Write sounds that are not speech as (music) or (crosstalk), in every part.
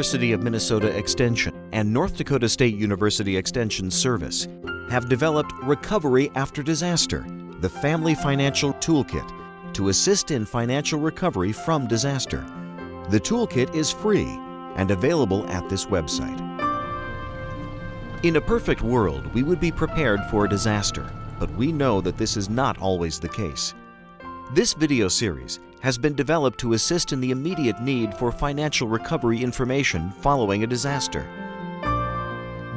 University of Minnesota Extension and North Dakota State University Extension Service have developed Recovery After Disaster, the Family Financial Toolkit, to assist in financial recovery from disaster. The toolkit is free and available at this website. In a perfect world, we would be prepared for a disaster, but we know that this is not always the case. This video series has been developed to assist in the immediate need for financial recovery information following a disaster.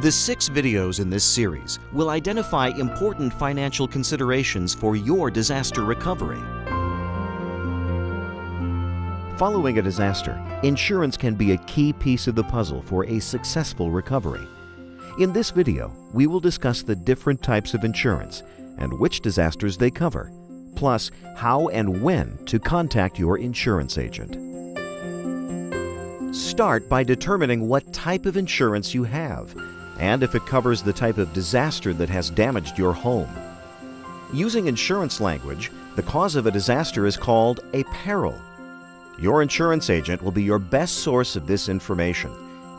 The six videos in this series will identify important financial considerations for your disaster recovery. Following a disaster, insurance can be a key piece of the puzzle for a successful recovery. In this video, we will discuss the different types of insurance and which disasters they cover, plus how and when to contact your insurance agent. Start by determining what type of insurance you have and if it covers the type of disaster that has damaged your home. Using insurance language, the cause of a disaster is called a peril. Your insurance agent will be your best source of this information.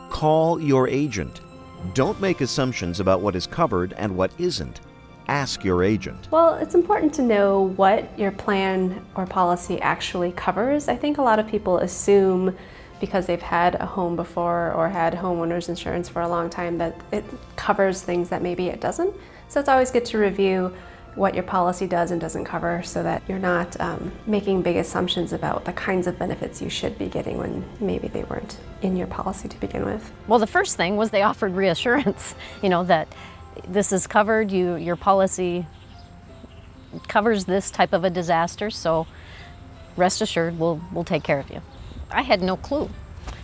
Call your agent. Don't make assumptions about what is covered and what isn't. Ask your agent. Well, it's important to know what your plan or policy actually covers. I think a lot of people assume because they've had a home before or had homeowners insurance for a long time that it covers things that maybe it doesn't. So it's always good to review what your policy does and doesn't cover so that you're not um, making big assumptions about the kinds of benefits you should be getting when maybe they weren't in your policy to begin with. Well, the first thing was they offered reassurance, (laughs) you know, that this is covered, you, your policy covers this type of a disaster, so rest assured we'll, we'll take care of you. I had no clue,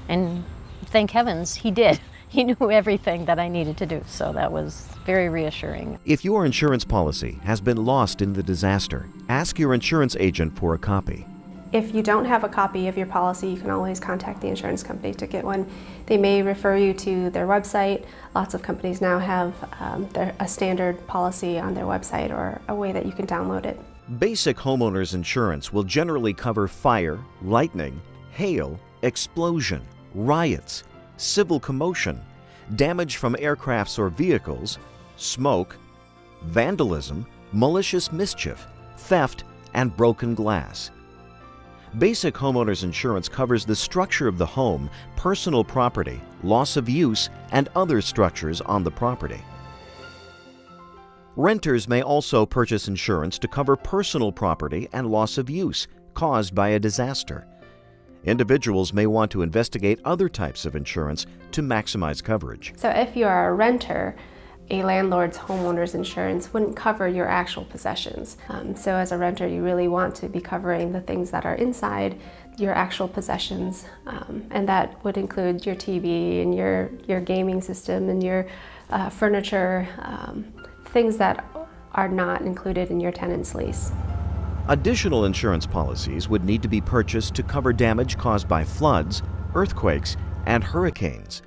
and thank heavens he did. (laughs) He knew everything that I needed to do, so that was very reassuring. If your insurance policy has been lost in the disaster, ask your insurance agent for a copy. If you don't have a copy of your policy, you can always contact the insurance company to get one. They may refer you to their website. Lots of companies now have um, their, a standard policy on their website or a way that you can download it. Basic homeowners insurance will generally cover fire, lightning, hail, explosion, riots, civil commotion, damage from aircrafts or vehicles, smoke, vandalism, malicious mischief, theft, and broken glass. Basic homeowners insurance covers the structure of the home, personal property, loss of use, and other structures on the property. Renters may also purchase insurance to cover personal property and loss of use caused by a disaster. Individuals may want to investigate other types of insurance to maximize coverage. So if you are a renter, a landlord's homeowner's insurance wouldn't cover your actual possessions. Um, so as a renter, you really want to be covering the things that are inside your actual possessions. Um, and that would include your TV and your, your gaming system and your uh, furniture, um, things that are not included in your tenant's lease. Additional insurance policies would need to be purchased to cover damage caused by floods, earthquakes, and hurricanes.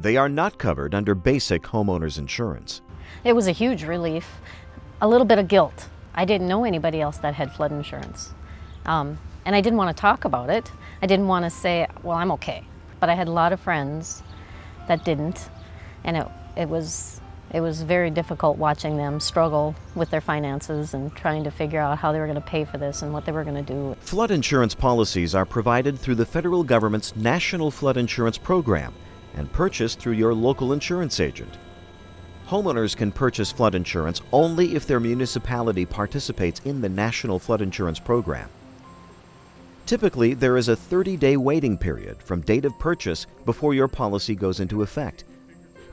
They are not covered under basic homeowners insurance. It was a huge relief. A little bit of guilt. I didn't know anybody else that had flood insurance. Um, and I didn't want to talk about it. I didn't want to say, well, I'm okay. But I had a lot of friends that didn't. And it, it was it was very difficult watching them struggle with their finances and trying to figure out how they were going to pay for this and what they were going to do. Flood insurance policies are provided through the federal government's National Flood Insurance Program and purchased through your local insurance agent. Homeowners can purchase flood insurance only if their municipality participates in the National Flood Insurance Program. Typically, there is a 30-day waiting period from date of purchase before your policy goes into effect.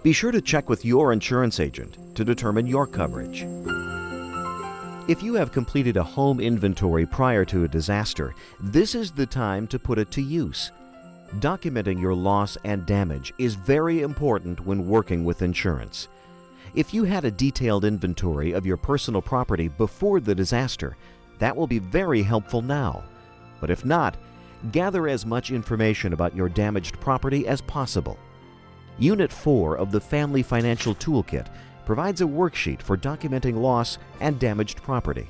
Be sure to check with your insurance agent to determine your coverage. If you have completed a home inventory prior to a disaster, this is the time to put it to use. Documenting your loss and damage is very important when working with insurance. If you had a detailed inventory of your personal property before the disaster, that will be very helpful now. But if not, gather as much information about your damaged property as possible. Unit 4 of the Family Financial Toolkit provides a worksheet for documenting loss and damaged property.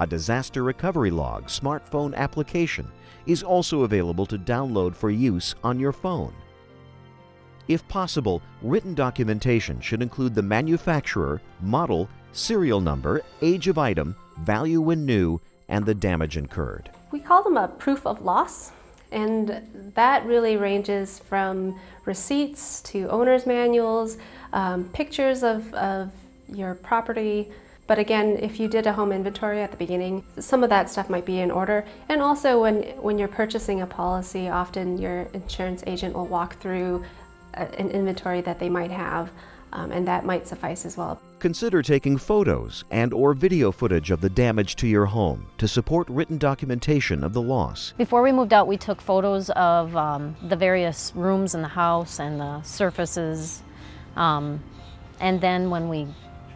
A disaster recovery log smartphone application is also available to download for use on your phone. If possible, written documentation should include the manufacturer, model, serial number, age of item, value when new, and the damage incurred. We call them a proof of loss, and that really ranges from receipts to owner's manuals, um, pictures of, of your property. But again, if you did a home inventory at the beginning, some of that stuff might be in order. And also when, when you're purchasing a policy, often your insurance agent will walk through a, an inventory that they might have, um, and that might suffice as well. Consider taking photos and or video footage of the damage to your home to support written documentation of the loss. Before we moved out, we took photos of um, the various rooms in the house and the surfaces. Um, and then when we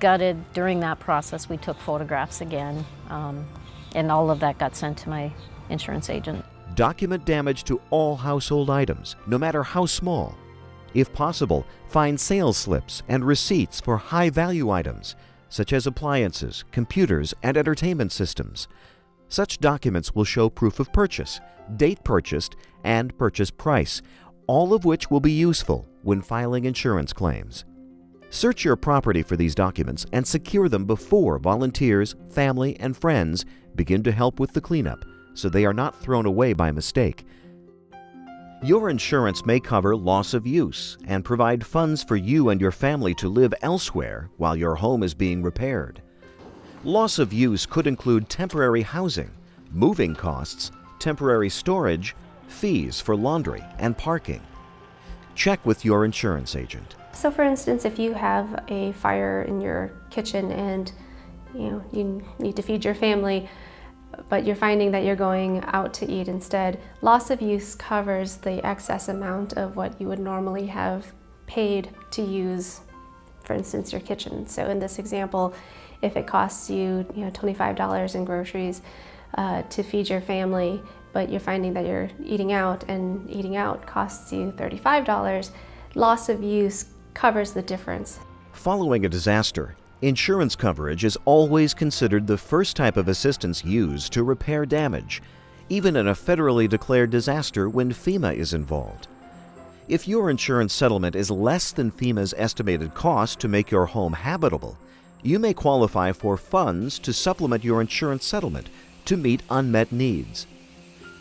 gutted during that process, we took photographs again. Um, and all of that got sent to my insurance agent. Document damage to all household items, no matter how small. If possible, find sales slips and receipts for high value items, such as appliances, computers, and entertainment systems. Such documents will show proof of purchase, date purchased, and purchase price, all of which will be useful when filing insurance claims. Search your property for these documents and secure them before volunteers, family, and friends begin to help with the cleanup so they are not thrown away by mistake. Your insurance may cover loss of use and provide funds for you and your family to live elsewhere while your home is being repaired. Loss of use could include temporary housing, moving costs, temporary storage, fees for laundry and parking. Check with your insurance agent. So for instance, if you have a fire in your kitchen and you know you need to feed your family, but you're finding that you're going out to eat instead, loss of use covers the excess amount of what you would normally have paid to use, for instance, your kitchen. So in this example, if it costs you, you know, $25 in groceries uh, to feed your family, but you're finding that you're eating out and eating out costs you $35, loss of use covers the difference. Following a disaster, Insurance coverage is always considered the first type of assistance used to repair damage, even in a federally declared disaster when FEMA is involved. If your insurance settlement is less than FEMA's estimated cost to make your home habitable, you may qualify for funds to supplement your insurance settlement to meet unmet needs.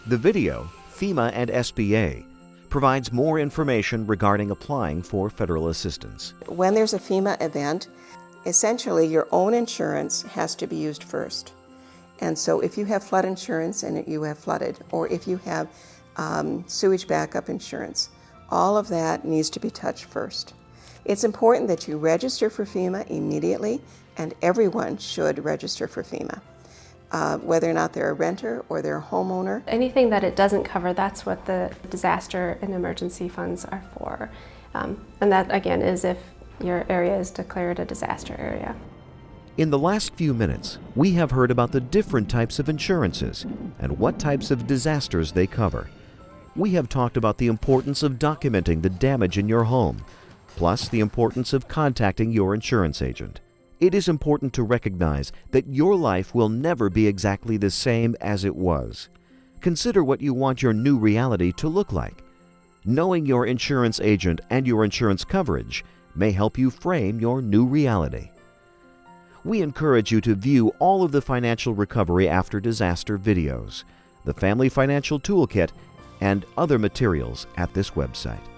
The video, FEMA and SBA, provides more information regarding applying for federal assistance. When there's a FEMA event, essentially your own insurance has to be used first. And so if you have flood insurance and you have flooded, or if you have um, sewage backup insurance, all of that needs to be touched first. It's important that you register for FEMA immediately, and everyone should register for FEMA. Uh, whether or not they're a renter or they're a homeowner. Anything that it doesn't cover, that's what the disaster and emergency funds are for. Um, and that, again, is if your area is declared a disaster area. In the last few minutes, we have heard about the different types of insurances and what types of disasters they cover. We have talked about the importance of documenting the damage in your home, plus the importance of contacting your insurance agent. It is important to recognize that your life will never be exactly the same as it was. Consider what you want your new reality to look like. Knowing your insurance agent and your insurance coverage may help you frame your new reality. We encourage you to view all of the financial recovery after disaster videos, the Family Financial Toolkit, and other materials at this website.